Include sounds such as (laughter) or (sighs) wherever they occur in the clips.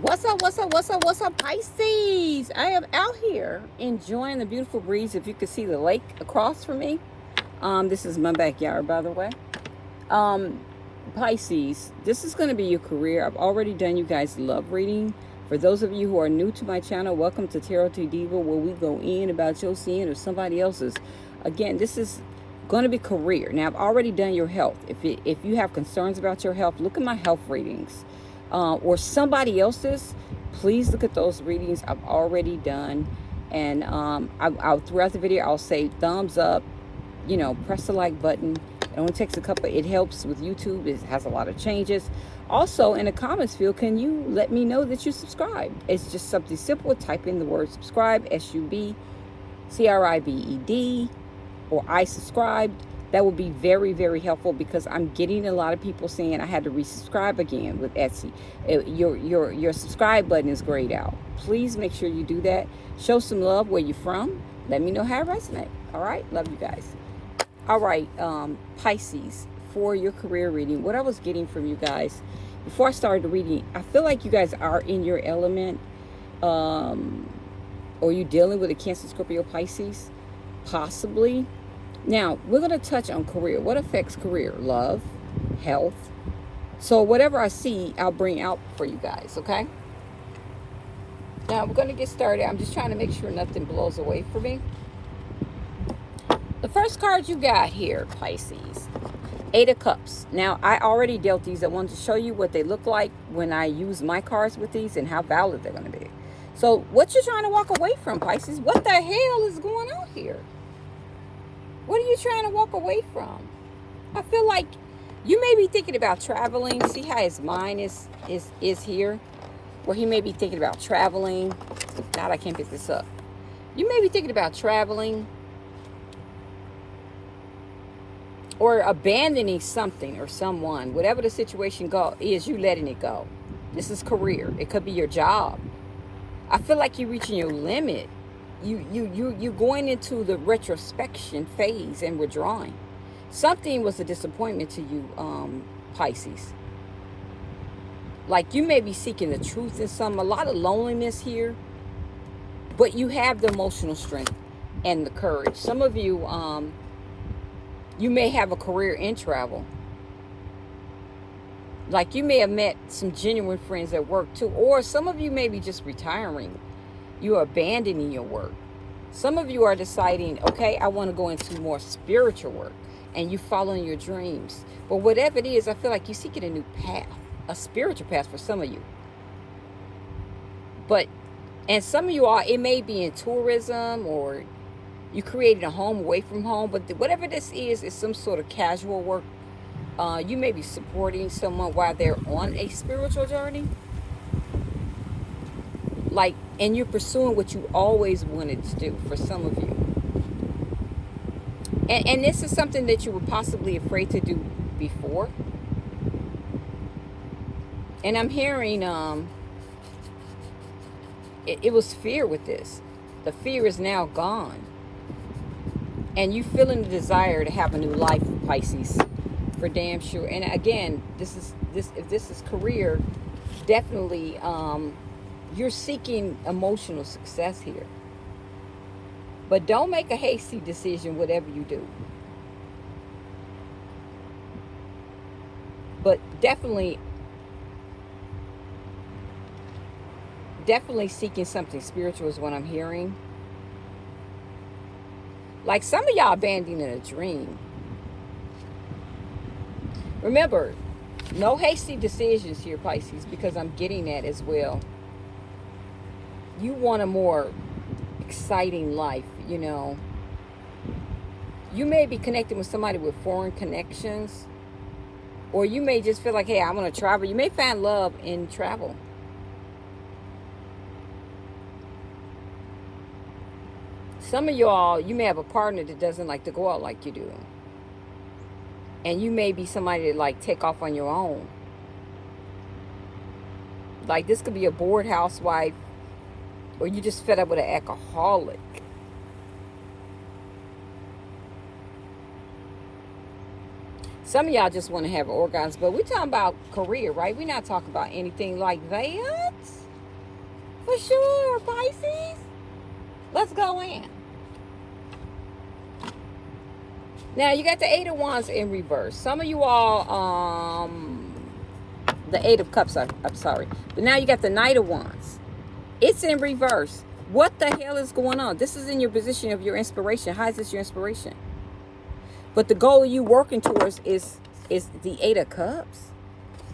What's up, what's up, what's up, what's up, Pisces? I am out here enjoying the beautiful breeze. If you can see the lake across from me. Um, this is my backyard, by the way. Um, Pisces, this is going to be your career. I've already done you guys love reading. For those of you who are new to my channel, welcome to Tarot to Diva, where we go in about your seeing or somebody else's. Again, this is going to be career. Now, I've already done your health. If, it, if you have concerns about your health, look at my health readings uh, or somebody else's, please look at those readings I've already done. And um, I, I'll, throughout the video, I'll say thumbs up, you know, press the like button. It only takes a couple, it helps with YouTube. It has a lot of changes. Also, in the comments field, can you let me know that you subscribe? It's just something simple. Type in the word subscribe, S-U-B-C-R-I-B-E-D, or I subscribed that would be very, very helpful because I'm getting a lot of people saying I had to resubscribe again with Etsy. Your, your, your subscribe button is grayed out. Please make sure you do that. Show some love where you're from. Let me know how it resonates. All right? Love you guys. All right, um, Pisces, for your career reading, what I was getting from you guys, before I started the reading, I feel like you guys are in your element. Um, or you dealing with a Cancer, Scorpio, Pisces? Possibly now, we're going to touch on career. What affects career? Love, health. So whatever I see, I'll bring out for you guys, okay? Now, we're going to get started. I'm just trying to make sure nothing blows away for me. The first card you got here, Pisces, Eight of Cups. Now, I already dealt these. I wanted to show you what they look like when I use my cards with these and how valid they're going to be. So, what you're trying to walk away from, Pisces? What the hell is going on here? What are you trying to walk away from? I feel like you may be thinking about traveling. See how his mind is is is here? Where he may be thinking about traveling. God, I can't pick this up. You may be thinking about traveling or abandoning something or someone. Whatever the situation go is, you letting it go. This is career. It could be your job. I feel like you're reaching your limit you you you you going into the retrospection phase and withdrawing. Something was a disappointment to you um pisces. Like you may be seeking the truth in some a lot of loneliness here but you have the emotional strength and the courage. Some of you um you may have a career in travel. Like you may have met some genuine friends at work too or some of you may be just retiring you're abandoning your work. Some of you are deciding, okay, I want to go into more spiritual work and you following your dreams. But whatever it is, I feel like you're seeking a new path, a spiritual path for some of you. But, and some of you are, it may be in tourism or you created a home away from home, but whatever this is, is some sort of casual work. Uh, you may be supporting someone while they're on a spiritual journey like and you're pursuing what you always wanted to do for some of you. And, and this is something that you were possibly afraid to do before. And i'm hearing um it, it was fear with this. The fear is now gone. And you feeling the desire to have a new life pisces for damn sure. And again this is this if this is career definitely um you're seeking emotional success here. But don't make a hasty decision, whatever you do. But definitely, definitely seeking something spiritual is what I'm hearing. Like some of y'all abandoning a dream. Remember, no hasty decisions here, Pisces, because I'm getting that as well you want a more exciting life, you know. You may be connecting with somebody with foreign connections. Or you may just feel like, hey, I want to travel. You may find love in travel. Some of y'all, you may have a partner that doesn't like to go out like you do. And you may be somebody that like take off on your own. Like this could be a bored housewife or you just fed up with an alcoholic. Some of y'all just want to have organs, but we're talking about career, right? We're not talking about anything like that. for sure, Pisces. Let's go in. Now you got the Eight of Wands in reverse. Some of you all, um, the Eight of Cups. I, I'm sorry, but now you got the Knight of Wands. It's in reverse. What the hell is going on? This is in your position of your inspiration. How is this your inspiration? But the goal you working towards is is the Eight of Cups.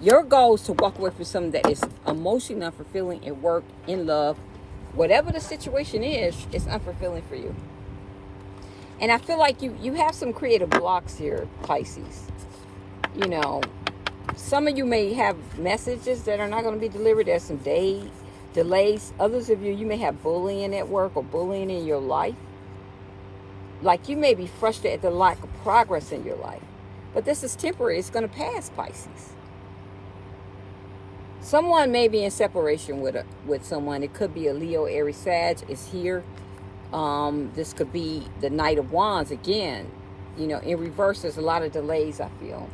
Your goal is to walk away from something that is emotionally unfulfilling in work, in love, whatever the situation is, it's unfulfilling for you. And I feel like you you have some creative blocks here, Pisces. You know, some of you may have messages that are not going to be delivered. There's some day delays. Others of you, you may have bullying at work or bullying in your life. Like you may be frustrated at the lack of progress in your life. But this is temporary. It's going to pass, Pisces. Someone may be in separation with a, with someone. It could be a Leo, Aries, Sag is here. Um, this could be the Knight of Wands again. You know, in reverse, there's a lot of delays, I feel.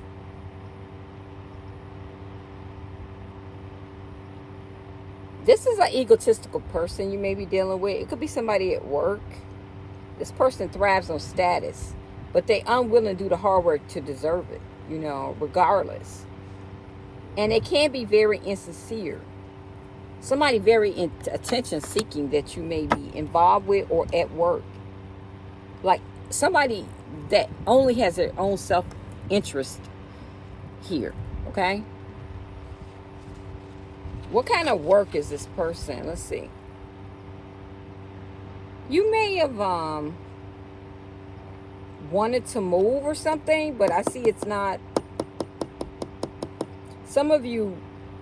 This is an egotistical person you may be dealing with. It could be somebody at work. This person thrives on status, but they unwilling to do the hard work to deserve it, you know, regardless. And they can be very insincere somebody very attention seeking that you may be involved with or at work like somebody that only has their own self-interest here okay what kind of work is this person let's see you may have um wanted to move or something but i see it's not some of you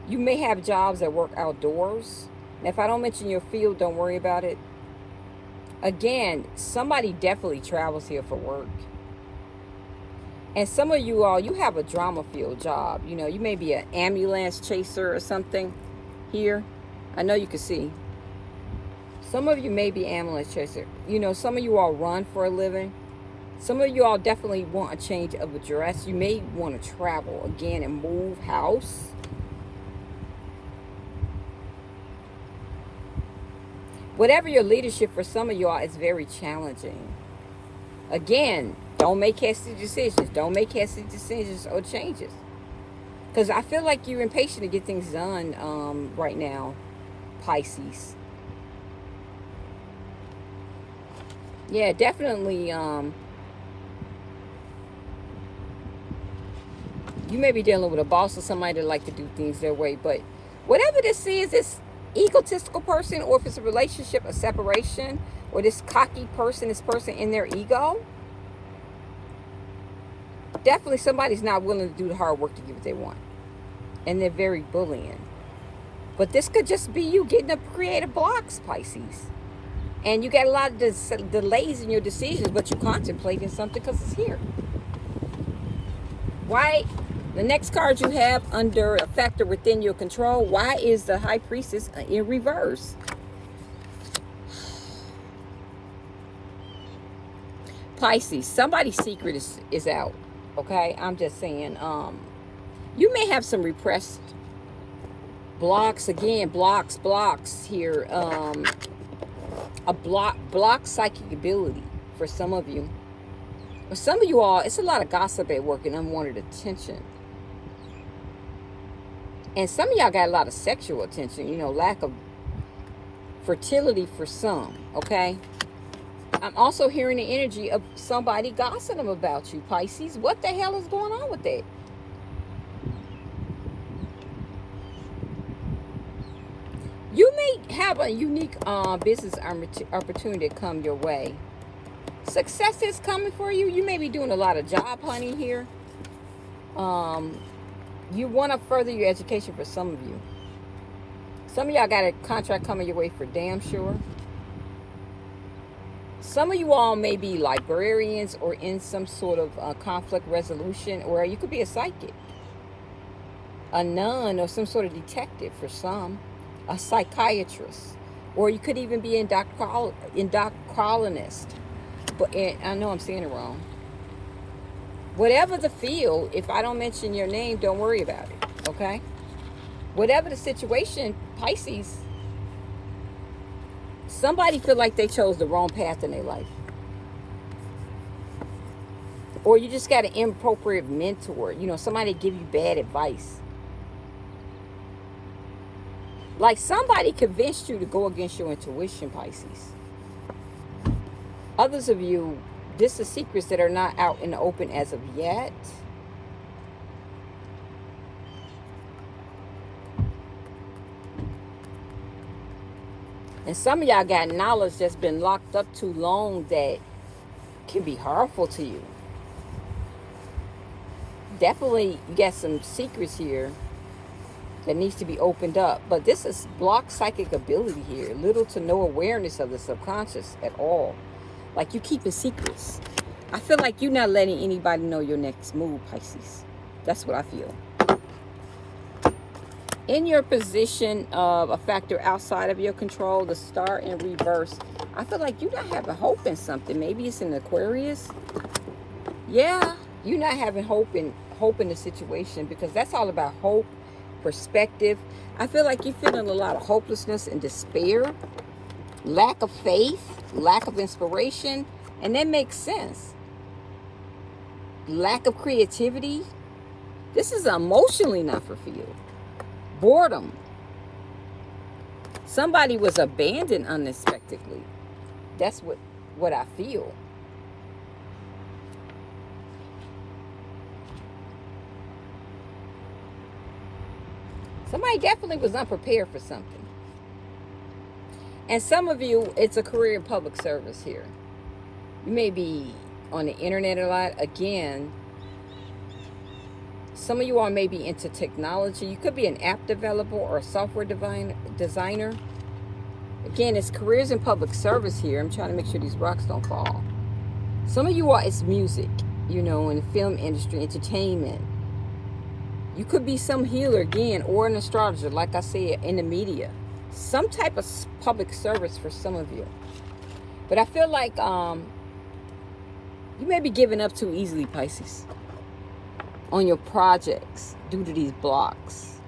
you may have jobs that work outdoors. And if I don't mention your field, don't worry about it. Again, somebody definitely travels here for work. And some of you all, you have a drama field job. You know, you may be an ambulance chaser or something here. I know you can see. Some of you may be ambulance chaser. You know, some of you all run for a living. Some of you all definitely want a change of address. You may want to travel again and move house. whatever your leadership for some of y'all is very challenging. Again, don't make hasty decisions. Don't make hasty decisions or changes. Because I feel like you're impatient to get things done um, right now, Pisces. Yeah, definitely. Um, you may be dealing with a boss or somebody that like to do things their way. But whatever this is, this egotistical person or if it's a relationship, a separation, or this cocky person, this person in their ego, definitely somebody's not willing to do the hard work to get what they want. And they're very bullying. But this could just be you getting up creative blocks, Pisces. And you got a lot of delays in your decisions, but you're contemplating something because it's here. Why the next card you have under a factor within your control, why is the High Priestess in reverse? (sighs) Pisces, somebody's secret is, is out, okay? I'm just saying, um, you may have some repressed blocks, again, blocks, blocks here. Um, a block, block psychic ability for some of you. For some of you all, it's a lot of gossip at work and unwanted attention. And some of y'all got a lot of sexual attention, you know, lack of fertility for some, okay? I'm also hearing the energy of somebody gossiping about you, Pisces. What the hell is going on with that? You may have a unique uh, business opportunity come your way. Success is coming for you. You may be doing a lot of job hunting here. Um, you want to further your education for some of you. Some of y'all got a contract coming your way for damn sure. Some of you all may be librarians or in some sort of uh, conflict resolution, or you could be a psychic, a nun, or some sort of detective for some, a psychiatrist, or you could even be an endocrinologist. But I know I'm saying it wrong whatever the field, if I don't mention your name, don't worry about it, okay? Whatever the situation, Pisces, Somebody feel like they chose the wrong path in their life. Or you just got an inappropriate mentor. You know, somebody give you bad advice. Like somebody convinced you to go against your intuition, Pisces. Others of you, this is secrets that are not out in the open as of yet. And some of y'all got knowledge that's been locked up too long that can be harmful to you. Definitely you got some secrets here that needs to be opened up. But this is blocked psychic ability here. Little to no awareness of the subconscious at all. Like you keeping secrets. I feel like you're not letting anybody know your next move, Pisces. That's what I feel. In your position of a factor outside of your control, the star in reverse, I feel like you're not having hope in something. Maybe it's in Aquarius. Yeah, you're not having hope in hope in the situation because that's all about hope perspective. I feel like you're feeling a lot of hopelessness and despair, lack of faith, lack of inspiration, and that makes sense. Lack of creativity. This is emotionally not for you. Boredom. Somebody was abandoned unexpectedly. That's what, what I feel. Somebody definitely was unprepared for something. And some of you, it's a career in public service here. You may be on the internet a lot. Again, some of you all may be into technology. You could be an app developer or a software designer. Again, it's careers in public service here. I'm trying to make sure these rocks don't fall. Some of you all, it's music, you know, in the film industry, entertainment, you could be some healer again or an astrologer, like I said, in the media. Some type of public service for some of you. But I feel like um, you may be giving up too easily, Pisces, on your projects due to these blocks.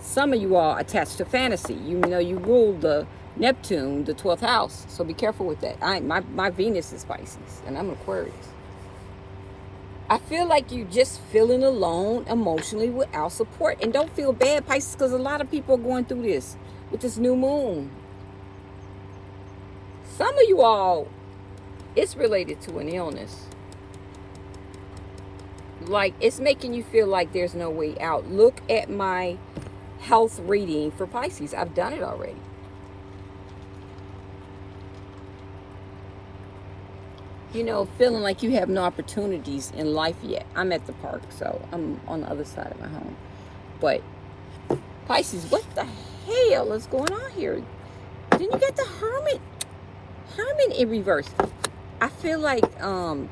Some of you are attached to fantasy. You know you rule the Neptune, the 12th house. So be careful with that. I my, my Venus is Pisces, and I'm Aquarius. I feel like you're just feeling alone emotionally without support. And don't feel bad, Pisces, because a lot of people are going through this with this new moon. Some of you all, it's related to an illness. Like, it's making you feel like there's no way out. Look at my health reading for Pisces. I've done it already. you know, feeling like you have no opportunities in life yet. I'm at the park, so I'm on the other side of my home. But Pisces, what the hell is going on here? Then you got the Hermit. Hermit in reverse. I feel like, um,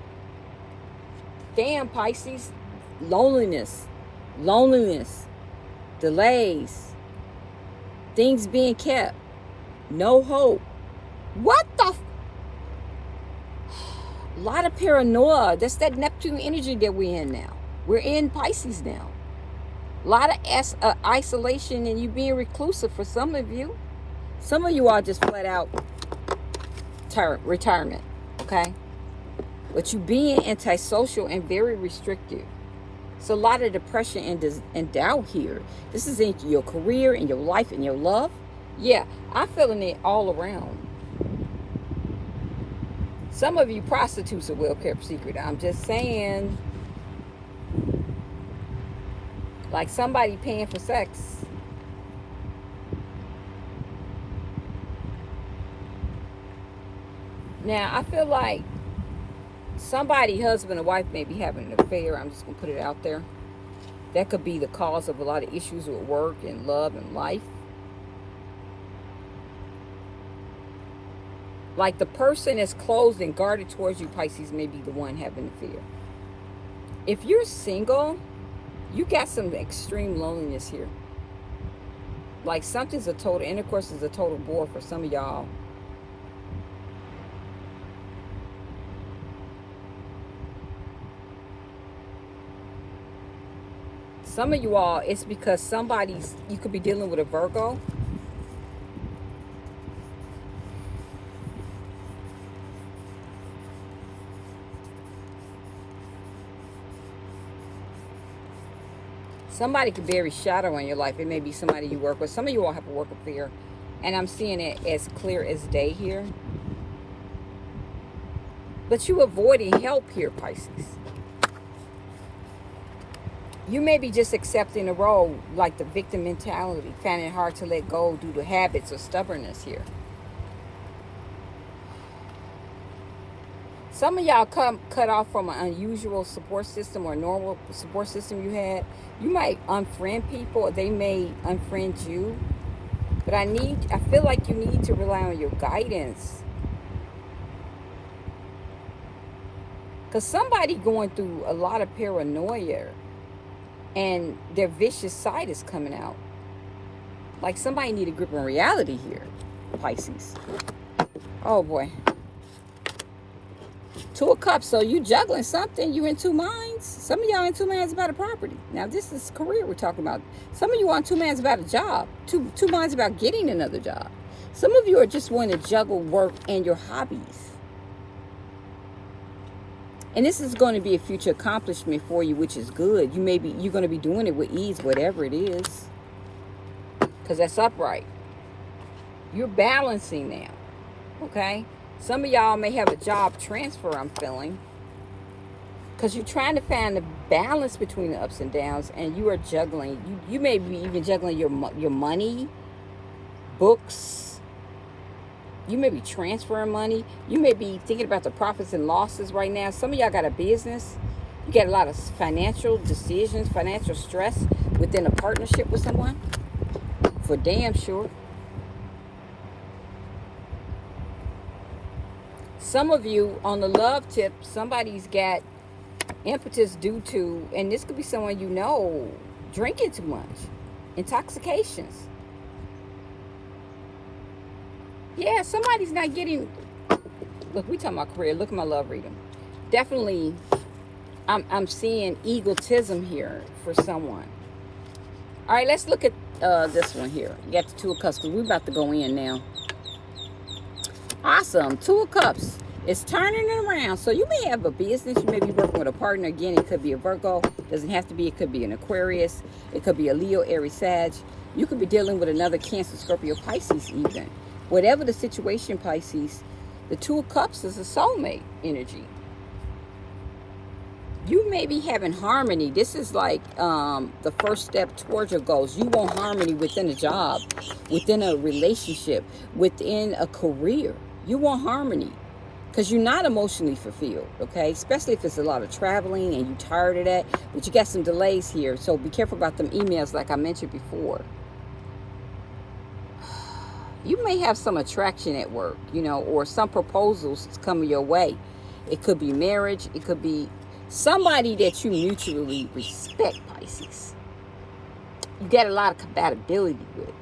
damn, Pisces, loneliness, loneliness, delays, things being kept, no hope. What the a (sighs) lot of paranoia. That's that Neptune energy that we're in now. We're in Pisces now. A lot of uh, isolation and you being reclusive for some of you. Some of you are just flat out retirement, okay? But you being antisocial and very restrictive. So a lot of depression and, and doubt here. This is in your career, in your life, in your love. Yeah, I'm feeling it all around. Some of you prostitutes are well kept secret. I'm just saying. Like somebody paying for sex. Now, I feel like somebody, husband or wife, may be having an affair. I'm just going to put it out there. That could be the cause of a lot of issues with work and love and life. Like the person that's closed and guarded towards you, Pisces, may be the one having the fear. If you're single, you got some extreme loneliness here. Like something's a total, intercourse is a total bore for some of y'all. Some of you all, it's because somebody's, you could be dealing with a Virgo. Somebody could be a shadow in your life. It may be somebody you work with. Some of you all have to work with fear. And I'm seeing it as clear as day here. But you avoiding help here, Pisces. You may be just accepting a role like the victim mentality, finding it hard to let go due to habits or stubbornness here. Some of y'all come cut off from an unusual support system or normal support system you had. You might unfriend people they may unfriend you. But I need, I feel like you need to rely on your guidance. Because somebody going through a lot of paranoia and their vicious side is coming out. Like somebody need a grip on reality here, Pisces. Oh boy. Two of Cups. So you juggling something. You in two minds. Some of y'all in two minds about a property. Now this is career we're talking about. Some of you on two minds about a job. Two two minds about getting another job. Some of you are just wanting to juggle work and your hobbies. And this is going to be a future accomplishment for you, which is good. You may be you're going to be doing it with ease, whatever it is. Because that's upright. You're balancing now. Okay? Some of y'all may have a job transfer, I'm feeling. Because you're trying to find the balance between the ups and downs, and you are juggling. You, you may be even juggling your, your money, books, you may be transferring money. You may be thinking about the profits and losses right now. Some of y'all got a business. You get a lot of financial decisions, financial stress within a partnership with someone. For damn sure. Some of you on the love tip, somebody's got impetus due to, and this could be someone you know, drinking too much, intoxications yeah, somebody's not getting. Look, we talking about career. Look at my love reading. Definitely, I'm I'm seeing egotism here for someone. All right, let's look at uh, this one here. You got the Two of Cups we're about to go in now. Awesome. Two of Cups. It's turning it around. So you may have a business. You may be working with a partner. Again, it could be a Virgo. Doesn't have to be. It could be an Aquarius. It could be a Leo, Aries, Sag. You could be dealing with another Cancer, Scorpio, Pisces even. Whatever the situation, Pisces, the Two of Cups is a soulmate energy. You may be having harmony. This is like um, the first step towards your goals. You want harmony within a job, within a relationship, within a career. You want harmony because you're not emotionally fulfilled, okay? Especially if it's a lot of traveling and you're tired of that. But you got some delays here, so be careful about them emails like I mentioned before you may have some attraction at work, you know, or some proposals coming your way. It could be marriage. It could be somebody that you mutually respect, Pisces. You get a lot of compatibility with.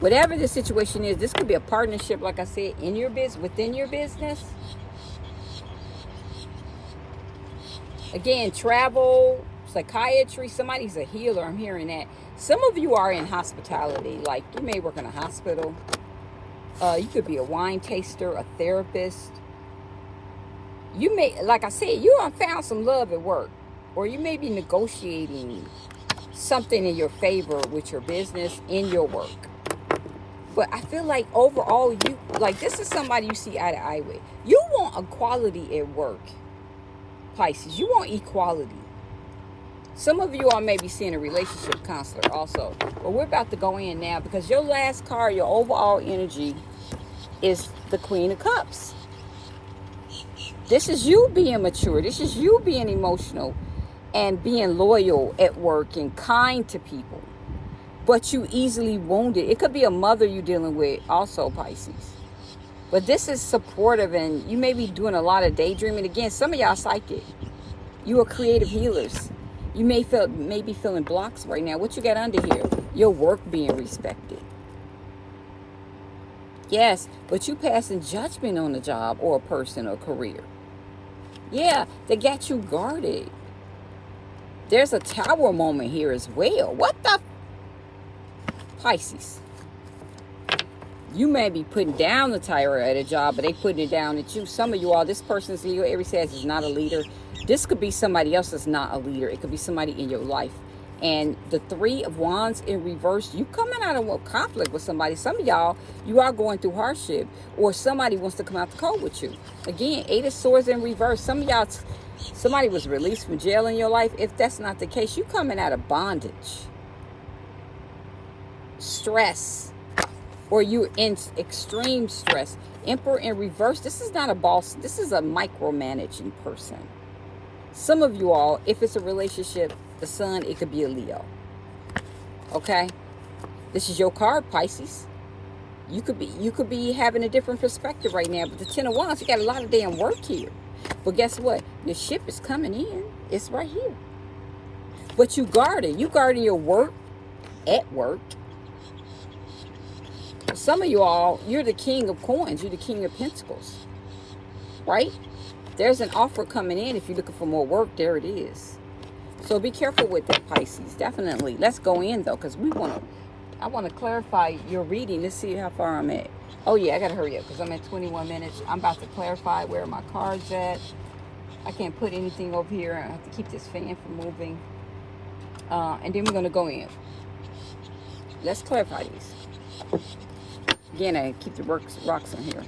Whatever the situation is, this could be a partnership, like I said, in your business, within your business. Again, travel, psychiatry, somebody's a healer. I'm hearing that. Some of you are in hospitality. Like you may work in a hospital. Uh, you could be a wine taster, a therapist. You may, like I said, you have found some love at work. Or you may be negotiating something in your favor with your business in your work. But I feel like overall, you like this is somebody you see eye to eye with. You want equality at work, Pisces. You want equality. Some of you all may be seeing a relationship counselor also. But we're about to go in now because your last card, your overall energy is the Queen of Cups. This is you being mature. This is you being emotional and being loyal at work and kind to people. But you easily wounded. It could be a mother you're dealing with also, Pisces. But this is supportive and you may be doing a lot of daydreaming. Again, some of y'all psychic. You are creative healers. You may feel may be feeling blocks right now. What you got under here? Your work being respected. Yes, but you passing judgment on a job or a person or career. Yeah, they got you guarded. There's a tower moment here as well. What the? Pisces. You may be putting down the tire at a job, but they putting it down at you. Some of you all, this person's Leo Aries says is not a leader. This could be somebody else that's not a leader. It could be somebody in your life. And the three of wands in reverse, you coming out of a conflict with somebody. Some of y'all, you are going through hardship or somebody wants to come out the cold with you. Again, eight of swords in reverse. Some of y'all, somebody was released from jail in your life. If that's not the case, you coming out of bondage. Stress. Or you in extreme stress. Emperor in reverse. This is not a boss. This is a micromanaging person. Some of you all, if it's a relationship, the sun, it could be a Leo. Okay? This is your card, Pisces. You could be you could be having a different perspective right now, but the Ten of Wands, you got a lot of damn work here. But guess what? Your ship is coming in. It's right here. But you guarding. You guarding your work at work. Some of you all, you're the king of coins. You're the king of pentacles. Right? There's an offer coming in. If you're looking for more work, there it is. So be careful with that, Pisces. Definitely. Let's go in, though, because we want to... I want to clarify your reading. Let's see how far I'm at. Oh, yeah, I got to hurry up because I'm at 21 minutes. I'm about to clarify where my card's at. I can't put anything over here. I have to keep this fan from moving. Uh, and then we're going to go in. Let's clarify these. I keep the rocks, rocks in here.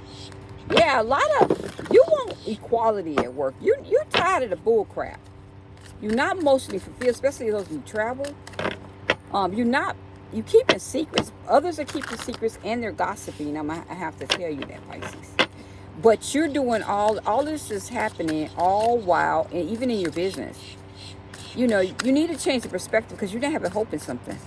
Yeah, a lot of... You want equality at work. You, you're tired of the bull crap. You're not emotionally fulfilled, especially those who travel. Um, you're not, you keeping secrets. Others are keeping secrets and they're gossiping. I'm, I have to tell you that, Pisces. But you're doing all, all this is happening all while, and even in your business. You know, you need to change the perspective because you're not having hope in something.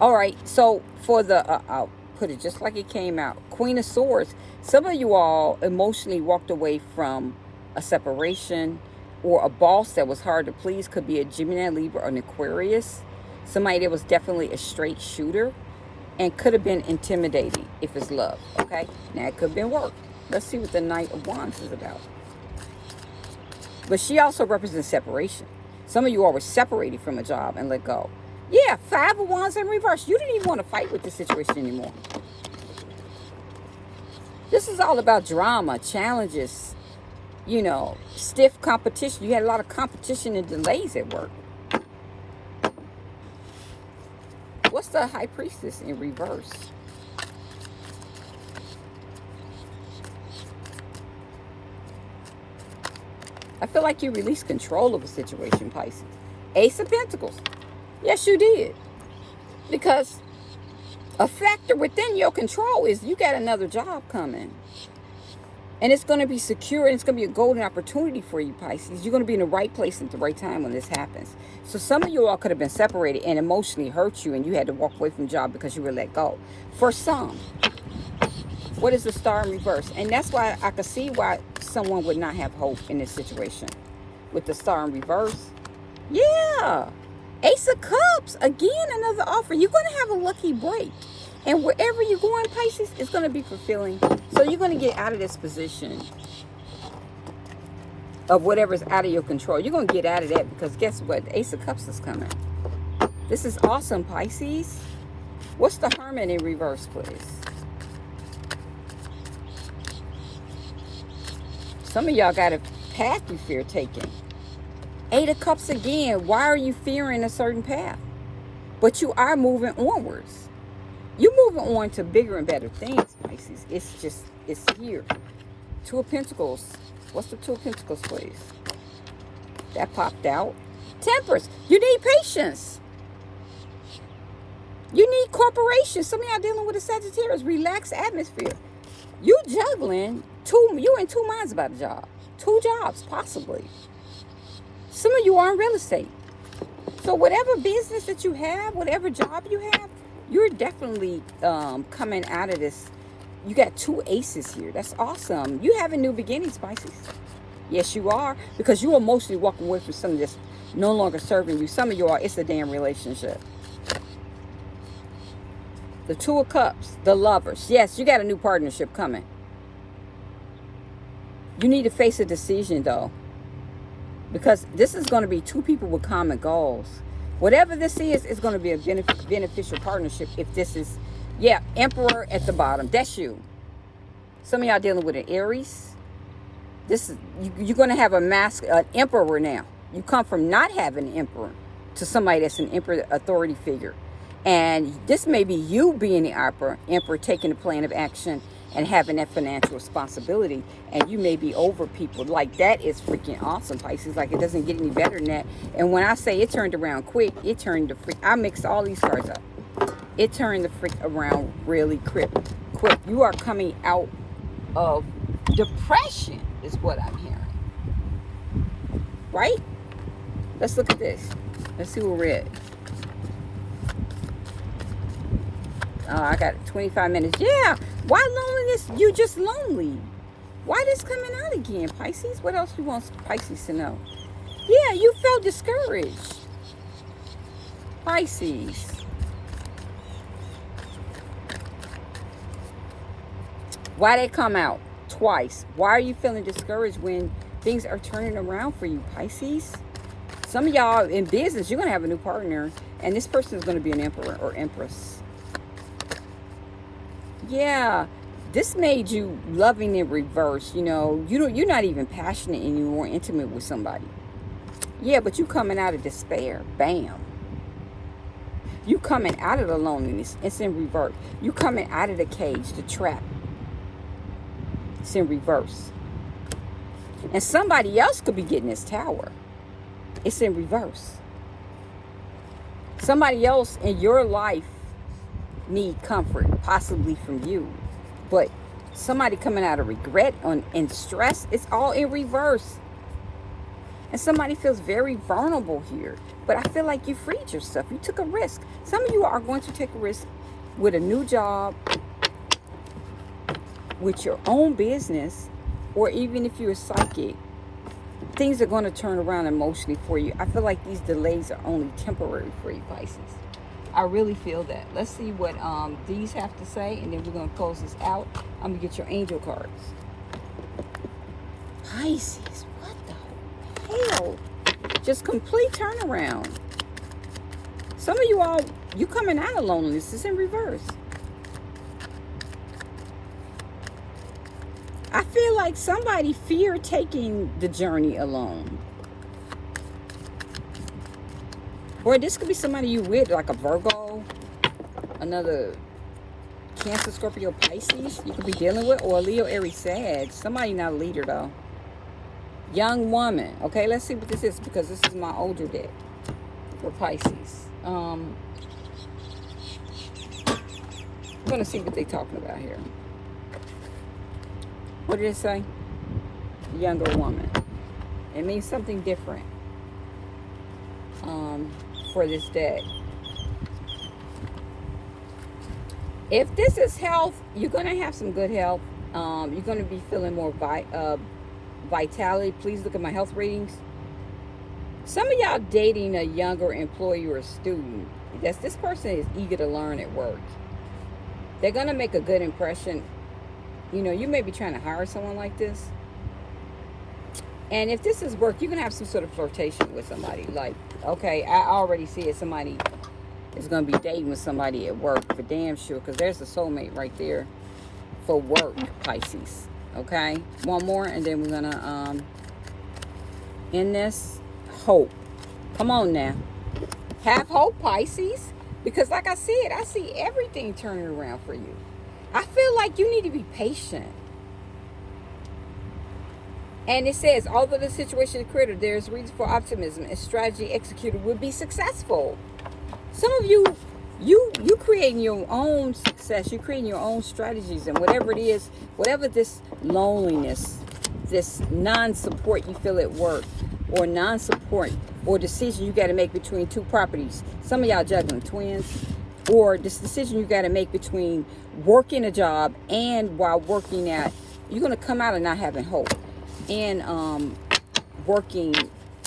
All right, so for the, uh, I'll put it just like it came out. Queen of Swords. Some of you all emotionally walked away from a separation, or a boss that was hard to please could be a Gemini, Libra, or an Aquarius. Somebody that was definitely a straight shooter and could have been intimidating if it's love, okay? Now, it could have been work. Let's see what the Knight of Wands is about. But she also represents separation. Some of you all were separated from a job and let go. Yeah, Five of Wands in reverse. You didn't even want to fight with the situation anymore. This is all about drama, challenges, you know, stiff competition. You had a lot of competition and delays at work. What's the high priestess in reverse? I feel like you released control of a situation, Pisces. Ace of Pentacles. Yes, you did. Because a factor within your control is you got another job coming. And it's going to be secure and it's going to be a golden opportunity for you, Pisces. You're going to be in the right place at the right time when this happens. So some of you all could have been separated and emotionally hurt you and you had to walk away from job because you were let go. For some, what is the star in reverse? And that's why I could see why someone would not have hope in this situation. With the star in reverse. Yeah. Ace of Cups. Again, another offer. You're going to have a lucky break. And wherever you're going, Pisces, it's going to be fulfilling. So you're going to get out of this position of whatever's out of your control. You're going to get out of that because guess what? The Ace of Cups is coming. This is awesome, Pisces. What's the Hermit in reverse, please? Some of y'all got a path you fear taking. Eight of Cups again. Why are you fearing a certain path? But you are moving onwards. You're moving on to bigger and better things, Pisces. It's just, it's here. Two of Pentacles. What's the Two of Pentacles, please? That popped out. Temperance. You need patience. You need cooperation. Some of y'all dealing with a Sagittarius. Relaxed atmosphere. You juggling. Two, You're in two minds about a job. Two jobs, possibly. Some of you are in real estate. So whatever business that you have, whatever job you have, you're definitely um, coming out of this. You got two aces here. That's awesome. You having new beginning, Pisces. Yes, you are. Because you are mostly walking away from something that's no longer serving you. Some of you are, it's a damn relationship. The Two of Cups, the lovers. Yes, you got a new partnership coming. You need to face a decision, though. Because this is going to be two people with common goals. Whatever this is, is going to be a benef beneficial partnership if this is Yeah, Emperor at the bottom. That's you. Some of y'all dealing with an Aries. This is you, you're going to have a mask, an emperor now. You come from not having an emperor to somebody that's an emperor authority figure. And this may be you being the emperor, emperor taking a plan of action and having that financial responsibility. And you may be over people. Like that is freaking awesome, Pisces. Like it doesn't get any better than that. And when I say it turned around quick, it turned the freak. I mixed all these cards up. It turned the freak around really quick. Quick. You are coming out of depression, is what I'm hearing. Right? Let's look at this. Let's see what we're at. Oh, I got 25 minutes. Yeah. Why loneliness? You just lonely. Why this coming out again, Pisces? What else you want Pisces to know? Yeah, you felt discouraged. Pisces. Why they come out twice? Why are you feeling discouraged when things are turning around for you, Pisces? Some of y'all in business, you're going to have a new partner, and this person is going to be an emperor or empress. Yeah, this made you loving in reverse. You know, you don't, you're not even passionate anymore, intimate with somebody. Yeah, but you coming out of despair. Bam. You coming out of the loneliness. It's in reverse. You coming out of the cage, the trap. It's in reverse. And somebody else could be getting this tower. It's in reverse. Somebody else in your life need comfort, possibly from you. But somebody coming out of regret on, and stress, it's all in reverse. And somebody feels very vulnerable here. But I feel like you freed yourself. You took a risk. Some of you are going to take a risk with a new job, with your own business, or even if you're a psychic, things are going to turn around emotionally for you. I feel like these delays are only temporary for you, Pisces. I really feel that. Let's see what um, these have to say, and then we're going to close this out. I'm going to get your angel cards. Pisces, what the hell? Just complete turnaround. Some of you all, you coming out of loneliness. It's in reverse. I feel like somebody fear taking the journey alone. Or this could be somebody you with, like a Virgo, another Cancer, Scorpio, Pisces you could be dealing with, or Leo, Aries, Sag. Somebody not a leader, though. Young woman. Okay, let's see what this is, because this is my older deck for Pisces. Um, I'm going to see what they're talking about here. What did it say? Younger woman. It means something different um, for this day. If this is health, you're going to have some good health. Um, you're going to be feeling more vi uh, vitality. Please look at my health ratings. Some of y'all dating a younger employee or a student. That's this person is eager to learn at work. They're going to make a good impression you know, you may be trying to hire someone like this. And if this is work, you're going to have some sort of flirtation with somebody. Like, okay, I already see it. Somebody is going to be dating with somebody at work for damn sure. Because there's a soulmate right there for work, Pisces. Okay? One more and then we're going to um, end this. Hope. Come on now. Have hope, Pisces. Because like I said, I see everything turning around for you. I feel like you need to be patient. And it says, although the situation is critical, there is reason for optimism and strategy executed would be successful. Some of you, you you creating your own success. You're creating your own strategies and whatever it is, whatever this loneliness, this non-support you feel at work, or non-support, or decision you got to make between two properties. Some of y'all juggling twins, or this decision you got to make between working a job and while working at you're going to come out of not having hope and um, working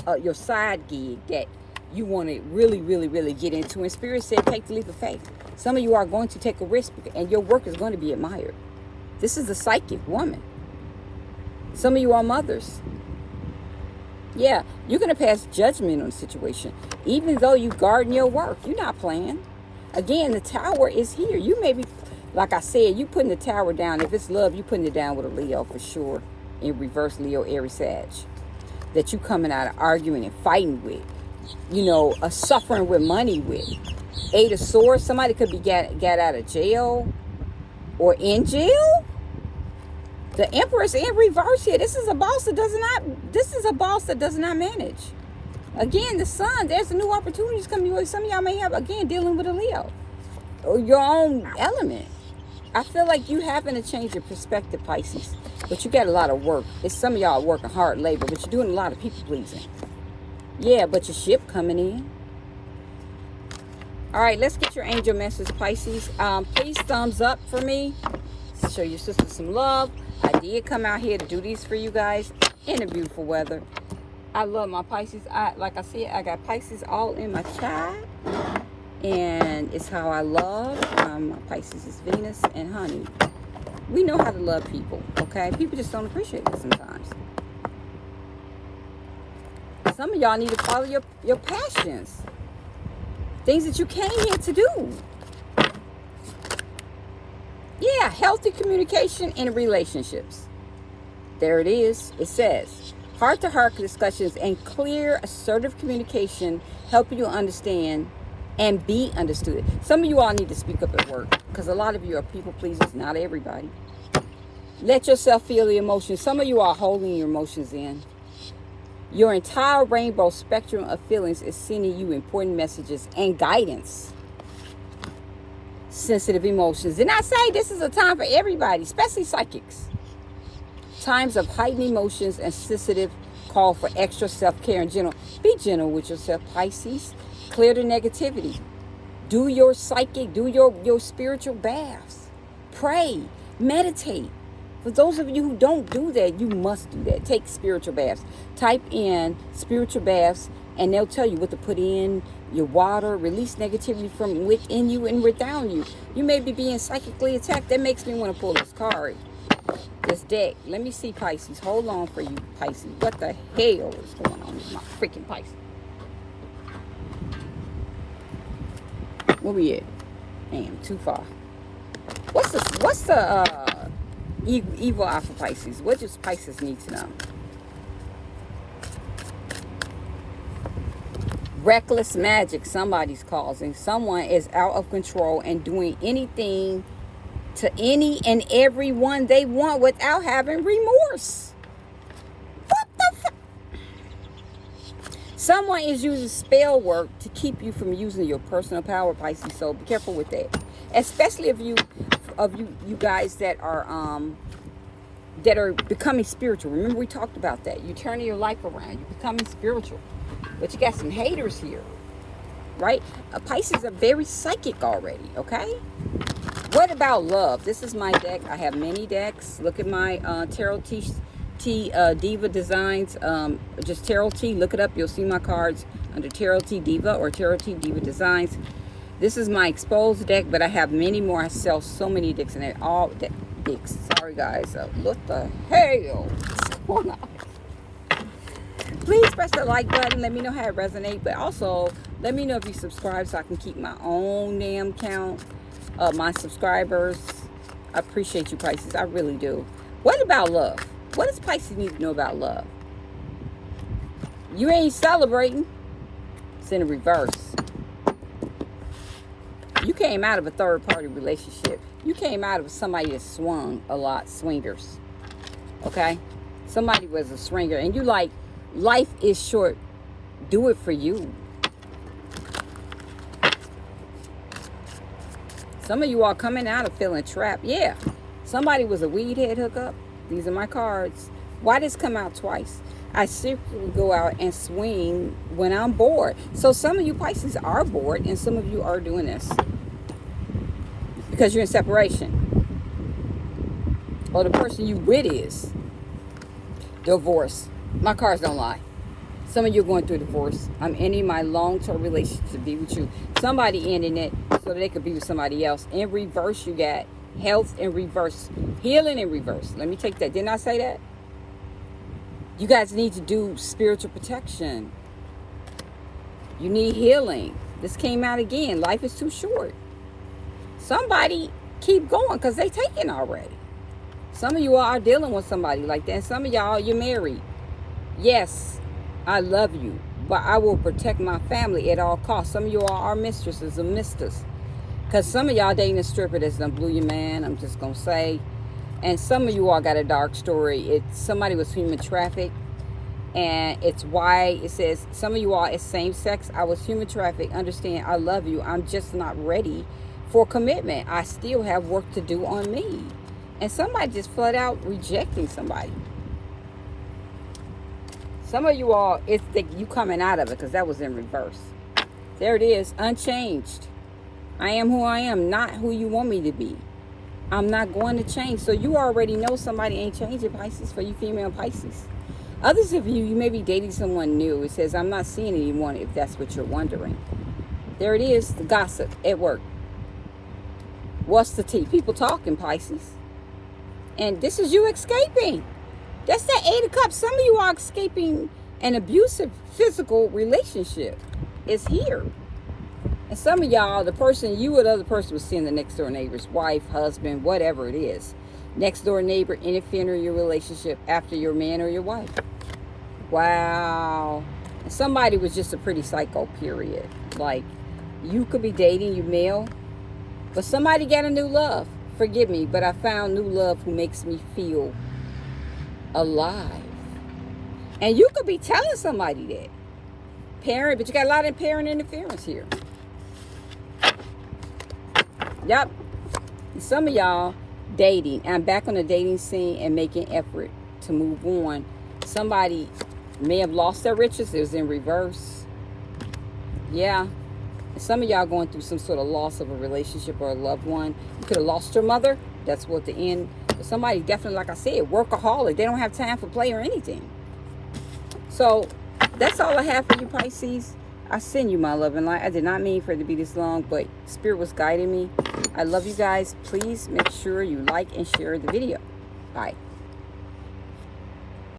uh, your side gig that you want to really really really get into. And spirit said take the leap of faith. Some of you are going to take a risk and your work is going to be admired. This is a psychic woman. Some of you are mothers. Yeah you're going to pass judgment on the situation even though you garden your work. You're not playing. Again, the tower is here. You may be Like I said, you putting the tower down. If it's love, you putting it down with a Leo for sure. In reverse, Leo, Aries, Sag. That you coming out of arguing and fighting with. You know, a suffering with money with. Eight of Swords. Somebody could be get, get out of jail or in jail. The Empress in reverse here. This is a boss that does not. This is a boss that does not manage. Again, the sun. There's a new opportunities coming your way. Some of y'all may have again dealing with a Leo or your own element. I feel like you having to change your perspective, Pisces. But you got a lot of work. It's some of y'all working hard labor, but you're doing a lot of people pleasing. Yeah, but your ship coming in. All right, let's get your angel message, Pisces. Um, please thumbs up for me. Show your sister some love. I did come out here to do these for you guys in the beautiful weather. I love my Pisces. I Like I said, I got Pisces all in my chart and it's how I love. Um, Pisces is Venus and honey. We know how to love people, okay? People just don't appreciate it sometimes. Some of y'all need to follow your, your passions. Things that you came here to do. Yeah, healthy communication in relationships. There it is. It says, heart-to-heart -heart discussions and clear, assertive communication help you understand and be understood. Some of you all need to speak up at work because a lot of you are people pleasers, not everybody. Let yourself feel the emotions. Some of you are holding your emotions in. Your entire rainbow spectrum of feelings is sending you important messages and guidance. Sensitive emotions. And I say this is a time for everybody, especially psychics. Times of heightened emotions and sensitive call for extra self-care and gentle. Be gentle with yourself, Pisces. Clear the negativity. Do your psychic, do your, your spiritual baths. Pray, meditate. For those of you who don't do that, you must do that. Take spiritual baths. Type in spiritual baths and they'll tell you what to put in your water. Release negativity from within you and without you. You may be being psychically attacked. That makes me want to pull this card. This deck. Let me see Pisces. Hold on for you, Pisces. What the hell is going on with my freaking Pisces? Where we at? Damn, too far. What's the what's the uh, evil alpha Pisces? What does Pisces need to know? Reckless magic somebody's causing. Someone is out of control and doing anything to any and everyone they want without having remorse. Someone is using spell work to keep you from using your personal power, Pisces. So be careful with that. Especially if you of you you guys that are um that are becoming spiritual. Remember we talked about that. You're turning your life around. You're becoming spiritual. But you got some haters here. Right? Pisces are very psychic already, okay? What about love? This is my deck. I have many decks. Look at my uh, tarot tea T uh, Diva Designs. Um, just Tarot T. Look it up. You'll see my cards under Tarot T Diva or Tarot T Diva Designs. This is my exposed deck, but I have many more. I sell so many decks and it all de decks. Sorry guys. Uh, what the hell is going on? Please press the like button. Let me know how it resonates. But also, let me know if you subscribe so I can keep my own damn count of my subscribers. I appreciate you, Pisces. I really do. What about love? What does Pisces need to know about love? You ain't celebrating. It's in reverse. You came out of a third party relationship. You came out of somebody that swung a lot, swingers. Okay? Somebody was a swinger. And you like, life is short. Do it for you. Some of you are coming out of feeling trapped. Yeah. Somebody was a weed head hookup. These are my cards. Why does come out twice? I secretly go out and swing when I'm bored. So some of you Pisces are bored and some of you are doing this. Because you're in separation. Or the person you with is. Divorce. My cards don't lie. Some of you are going through divorce. I'm ending my long-term relationship to be with you. Somebody ending it so they could be with somebody else. In reverse, you got health in reverse healing in reverse let me take that didn't i say that you guys need to do spiritual protection you need healing this came out again life is too short somebody keep going because they taken already. Some of you are dealing with somebody like that. And some of y'all, you're married. Yes, I love you, but I will protect my family at all costs. Some of you all are mistresses and misters. Because some of y'all dating a stripper that's done blew your man, I'm just going to say. And some of you all got a dark story. It's somebody was human trafficked. And it's why it says, some of you all is same sex. I was human trafficked. Understand, I love you. I'm just not ready for commitment. I still have work to do on me. And somebody just flat out rejecting somebody. Some of you all, it's the, you coming out of it because that was in reverse. There it is, unchanged. I am who I am, not who you want me to be. I'm not going to change. So you already know somebody ain't changing Pisces for you female Pisces. Others of you, you may be dating someone new. It says, I'm not seeing anyone if that's what you're wondering. There it is, the gossip at work. What's the tea? People talking, Pisces. And this is you escaping. That's that eight of cups. Some of you are escaping an abusive physical relationship. It's here. And some of y'all, the person, you or the other person was seeing the next door neighbor's wife, husband, whatever it is. Next door neighbor interfering in your relationship after your man or your wife. Wow. Somebody was just a pretty psycho, period. Like, you could be dating, you male, but somebody got a new love. Forgive me, but I found new love who makes me feel alive. And you could be telling somebody that. Parent, but you got a lot of parent interference here. Yep. Some of y'all dating. I'm back on the dating scene and making effort to move on. Somebody may have lost their riches. It was in reverse. Yeah. Some of y'all going through some sort of loss of a relationship or a loved one. You could have lost your mother. That's what the end. Somebody definitely, like I said, workaholic. They don't have time for play or anything. So that's all I have for you, Pisces. I send you my love and light. I did not mean for it to be this long, but Spirit was guiding me. I love you guys. Please make sure you like and share the video. Bye.